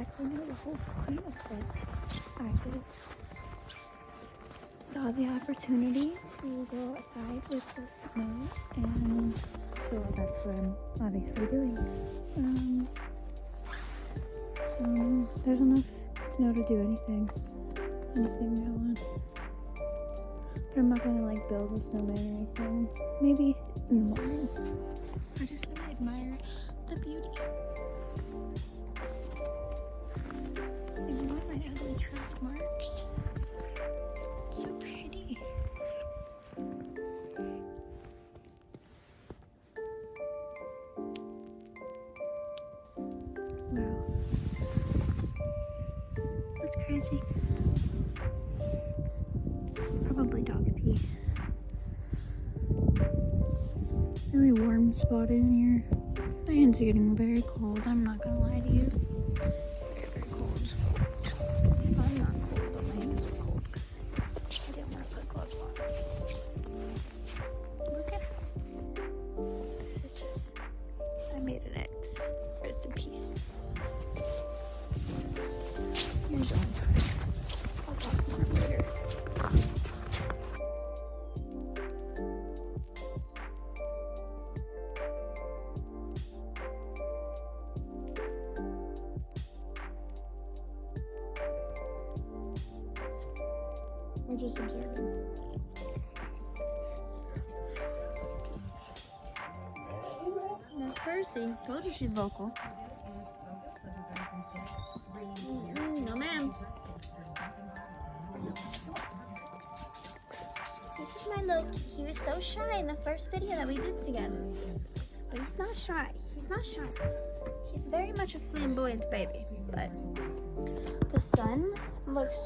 exactly know the whole point of this. I just saw the opportunity to go outside with the snow, and so that's what I'm obviously doing. Um, um, there's enough snow to do anything, anything I want. But I'm not gonna like build a snowman or anything. Maybe in the morning. I just wanna admire the beauty. Track marks. It's so pretty. Wow. That's crazy. It's probably dog pee. Really warm spot in here. My hands are getting very cold. I'm not gonna lie to you. Just observing. That's Percy. Told you she's vocal. Mm, no, ma'am. This is my. He was so shy in the first video that we did together. But he's not shy. He's not shy. He's very much a flamboyant baby. But the sun looks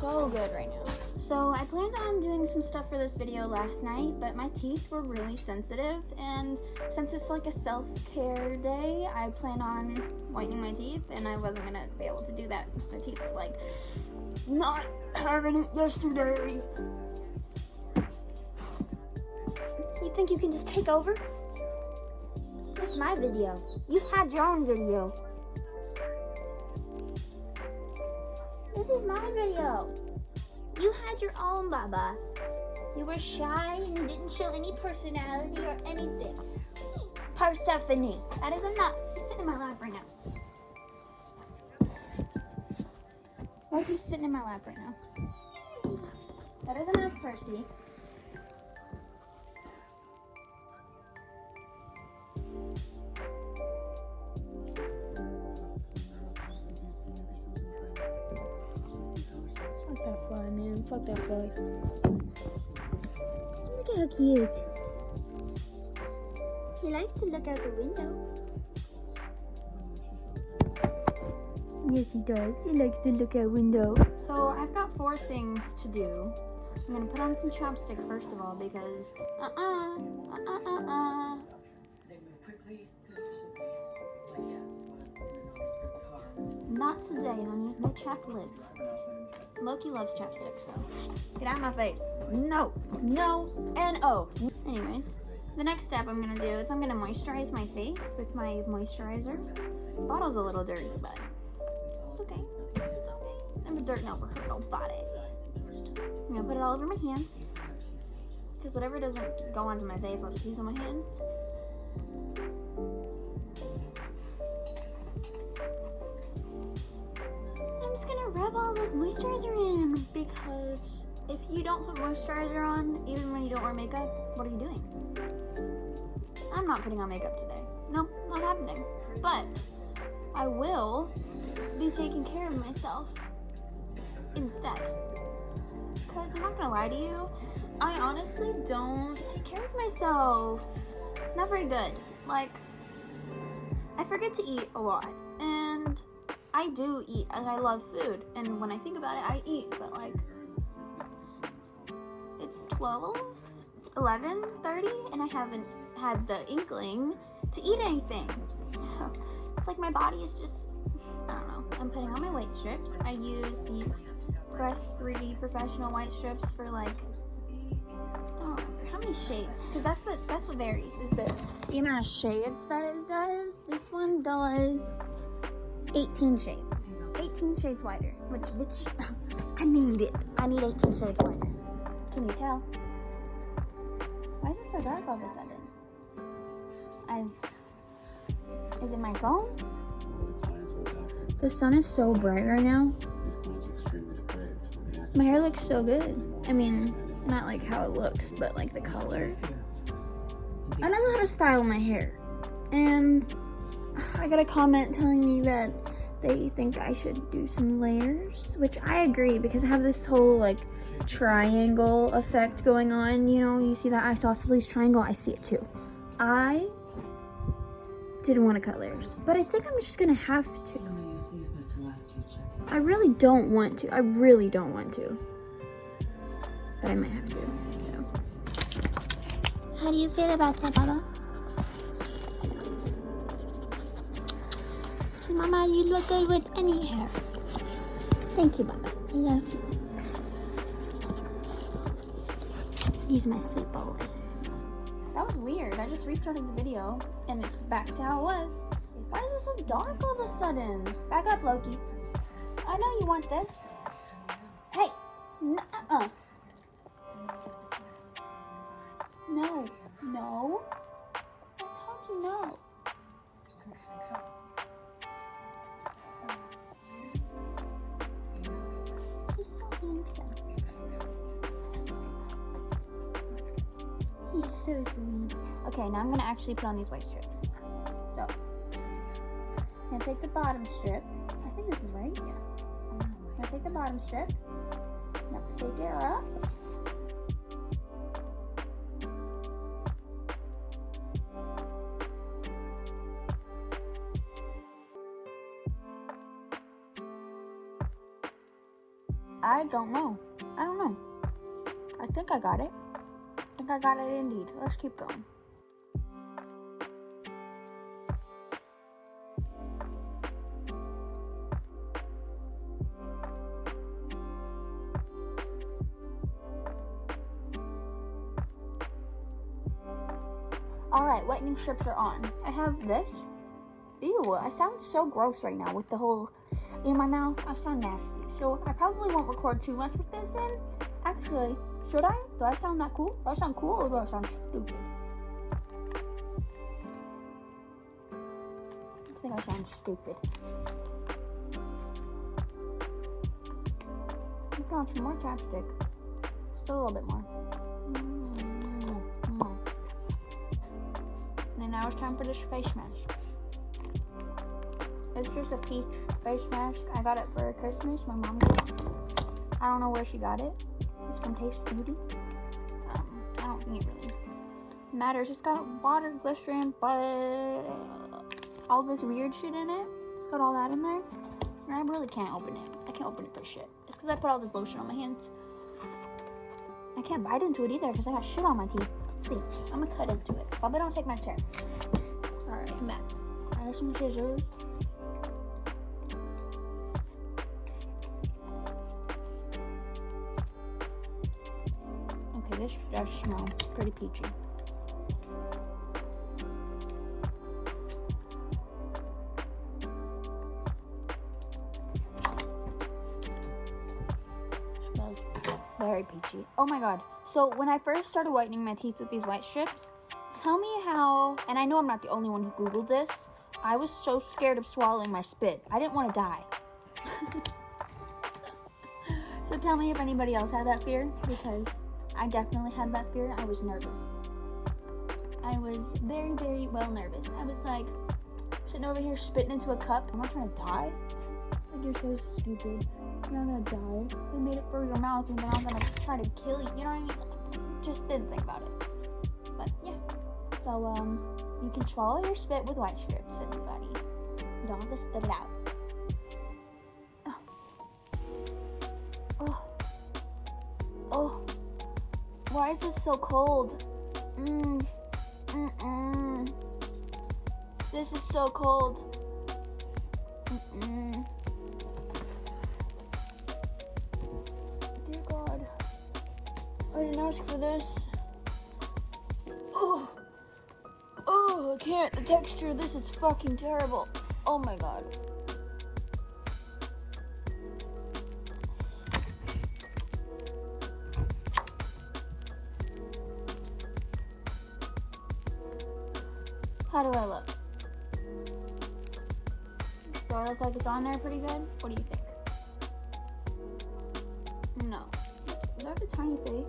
so good right now. So I planned on doing some stuff for this video last night, but my teeth were really sensitive. And since it's like a self-care day, I plan on whitening my teeth and I wasn't gonna be able to do that since my teeth were like not having it yesterday. You think you can just take over? This is my video. You had your own video. This is my video. You had your own, Baba. You were shy and didn't show any personality or anything. Persephone, that is enough. You're sitting in my lap right now. Why are you sitting in my lap right now? That is enough, Percy. Fly, man. Fuck that fly. Look at how cute. He likes to look out the window. Yes, he does. He likes to look out the window. So I've got four things to do. I'm gonna put on some chapstick first of all because uh-uh, uh-uh, uh-uh. Not today, honey. No lips. Loki loves chapstick, so get out of my face. No, no, and oh. Anyways, the next step I'm gonna do is I'm gonna moisturize my face with my moisturizer. Bottle's a little dirty, but it's okay. It's okay. Never dirt never hurt nobody. I'm gonna put it all over my hands. Because whatever doesn't go onto my face, I'll just use on my hands. Rub all this moisturizer in because if you don't put moisturizer on, even when you don't wear makeup, what are you doing? I'm not putting on makeup today. Nope, not happening. But I will be taking care of myself instead. Because I'm not gonna lie to you, I honestly don't take care of myself. Not very good. Like, I forget to eat a lot. And I do eat and I love food. And when I think about it, I eat. But like, it's 12, 11, 30, and I haven't had the inkling to eat anything. So it's like my body is just, I don't know. I'm putting on my white strips. I use these Crest 3D professional white strips for like, oh, how many shades? Because that's what that's what varies is the the amount of shades that it does. This one does 18 shades. 18 shades wider. Which, bitch, I need it. I need 18 shades wider. Can you tell? Why is it so dark all of a sudden? I. Is it my phone? The sun is so bright right now. My hair looks so good. I mean, not like how it looks, but like the color. I don't know how to style my hair. And I got a comment telling me that they think I should do some layers, which I agree because I have this whole like triangle effect going on. You know, you see that isosceles triangle, I see it too. I didn't want to cut layers, but I think I'm just gonna have to. I really don't want to. I really don't want to. But I might have to, so. How do you feel about that, Baba? Mama, you look good with any hair. Thank you, Baba. I love you. He's my sweet boy. That was weird. I just restarted the video and it's back to how it was. Why is it so dark all of a sudden? Back up, Loki. I know you want this. Hey, uh-uh. No, no. I told you no. So sweet. Okay, now I'm gonna actually put on these white strips. So, I'm gonna take the bottom strip. I think this is right, yeah. I'm gonna take the bottom strip. Now take it up. I don't know. I don't know. I think I got it. I think I got it indeed. Let's keep going. Alright, whitening strips are on. I have this. Ew, I sound so gross right now with the whole in my mouth. I sound nasty. So I probably won't record too much with this in. Actually, should I? Do I sound that cool? Do I sound cool or do I sound stupid? I think I sound stupid. Put on some more chapstick. Just a little bit more. Mm-hmm. And now it's time for this face mask. It's just a peach face mask. I got it for Christmas. My mom. I don't know where she got it. It's from Taste Beauty. Um, I don't think it really matters. It's got water, glycerin, but all this weird shit in it. It's got all that in there. And I really can't open it. I can't open it for shit. It's because I put all this lotion on my hands. I can't bite into it either because I got shit on my teeth. Let's see. I'm gonna cut into it. Bubba, don't take my chair. Alright, I'm back. I have some scissors. This does smell pretty peachy. Very peachy. Oh my god. So when I first started whitening my teeth with these white strips, tell me how, and I know I'm not the only one who Googled this, I was so scared of swallowing my spit. I didn't want to die. so tell me if anybody else had that fear, because I definitely had that fear. I was nervous. I was very, very well nervous. I was like, sitting over here spitting into a cup. I'm not trying to die? It's like, you're so stupid. You're not gonna die. They made it for your mouth and then I'm gonna try to kill you. You know what I mean? Just didn't think about it. But yeah. So, um, you can swallow your spit with white strips, everybody. You don't have to spit it out. Why is this so cold? Mm, mm-mm. This is so cold. Mm-mm. Dear God. I didn't ask for this. Oh. Oh, I can't. The texture, this is fucking terrible. Oh my god. How do I look? Do I look like it's on there pretty good? What do you think? No. Is that a tiny face?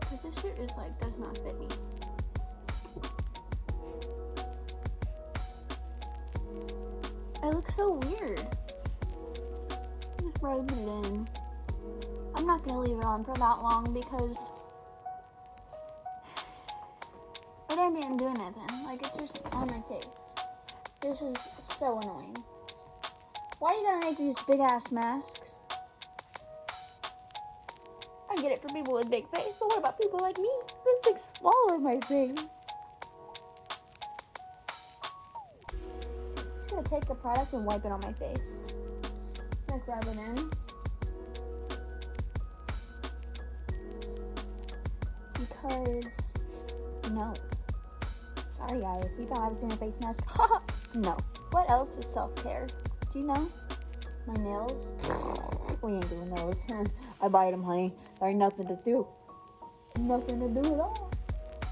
Because this shirt is like, does not fit me. I look so weird. Just rubbing it in. I'm not gonna leave it on for that long because it ain't even doing anything. Just on my face. This is so annoying. Why are you gonna make these big ass masks? I get it for people with big face, but what about people like me? This thing's smaller my face. I'm just gonna take the product and wipe it on my face. Like rub it in. Because no. Sorry guys, you thought I was in a face mask. no. What else is self-care? Do you know? My nails? we ain't doing those. I bite them, honey. There ain't nothing to do. Nothing to do at all.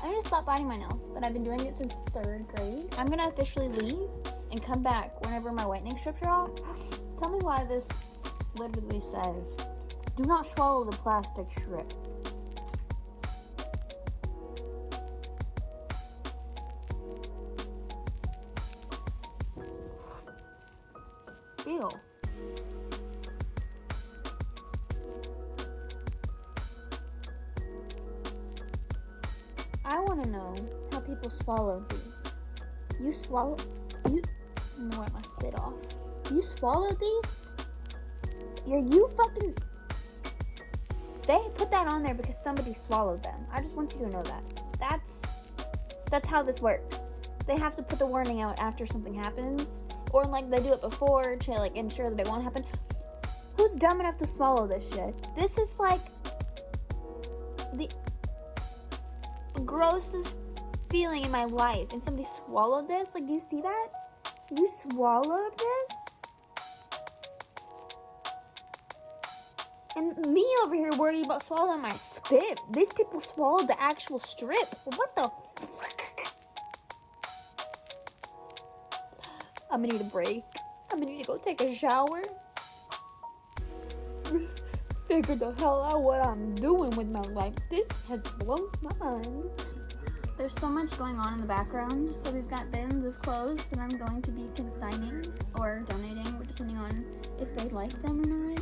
I need to stop biting my nails, but I've been doing it since third grade. I'm gonna officially leave and come back whenever my whitening strips are off. Tell me why this literally says, do not swallow the plastic strip. Swallow, you, no, I spit off. You swallow these? You're you fucking, they put that on there because somebody swallowed them. I just want you to know that. That's, that's how this works. They have to put the warning out after something happens or like they do it before to like ensure that it won't happen. Who's dumb enough to swallow this shit? This is like the grossest feeling in my life. And somebody swallowed this? Like, do you see that? You swallowed this? And me over here worried about swallowing my spit. These people swallowed the actual strip. What the I'm gonna need a break. I'm gonna need to go take a shower. Figure the hell out what I'm doing with my life. This has blown my mind. There's so much going on in the background. So we've got bins of clothes that I'm going to be consigning or donating, depending on if they like them or not.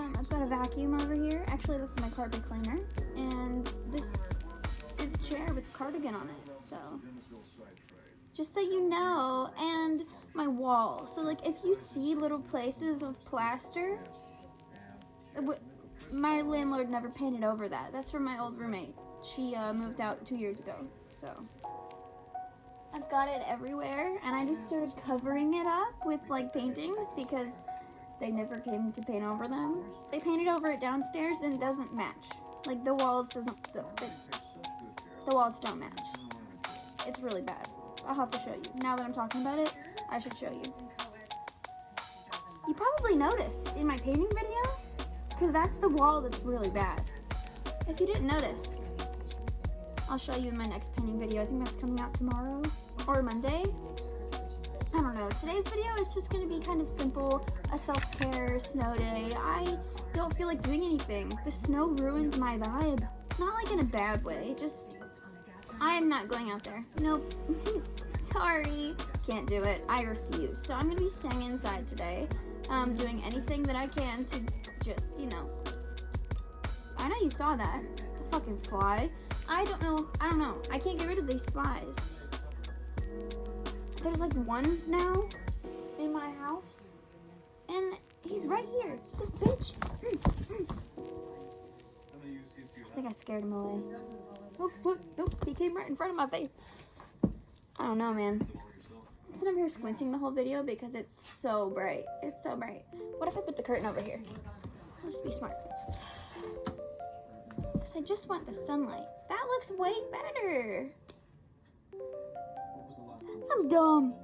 Um, I've got a vacuum over here. Actually, this is my carpet cleaner. And this is a chair with a cardigan on it. So, just so you know. And my wall. So like if you see little places of plaster, my landlord never painted over that. That's from my old roommate. She uh, moved out two years ago. So I've got it everywhere and I just started covering it up with like paintings because they never came to paint over them. They painted over it downstairs and it doesn't match. Like the walls doesn't, the, the, the walls don't match. It's really bad. I'll have to show you. Now that I'm talking about it, I should show you. You probably noticed in my painting video, because that's the wall that's really bad. If you didn't notice, I'll show you in my next painting video. I think that's coming out tomorrow or Monday. I don't know. Today's video is just going to be kind of simple, a self-care snow day. I don't feel like doing anything. The snow ruined my vibe. Not like in a bad way, just I am not going out there. Nope. Sorry. Can't do it. I refuse. So I'm going to be staying inside today, um, doing anything that I can to just, you know. I know you saw that. The fucking fly. I don't know. I don't know. I can't get rid of these flies. There's like one now in my house. And he's right here. This bitch. I think I scared him away. Oh, fuck. Nope, he came right in front of my face. I don't know, man. I'm sitting here squinting the whole video because it's so bright. It's so bright. What if I put the curtain over here? Let's be smart. I just want the sunlight. That looks way better. I'm dumb.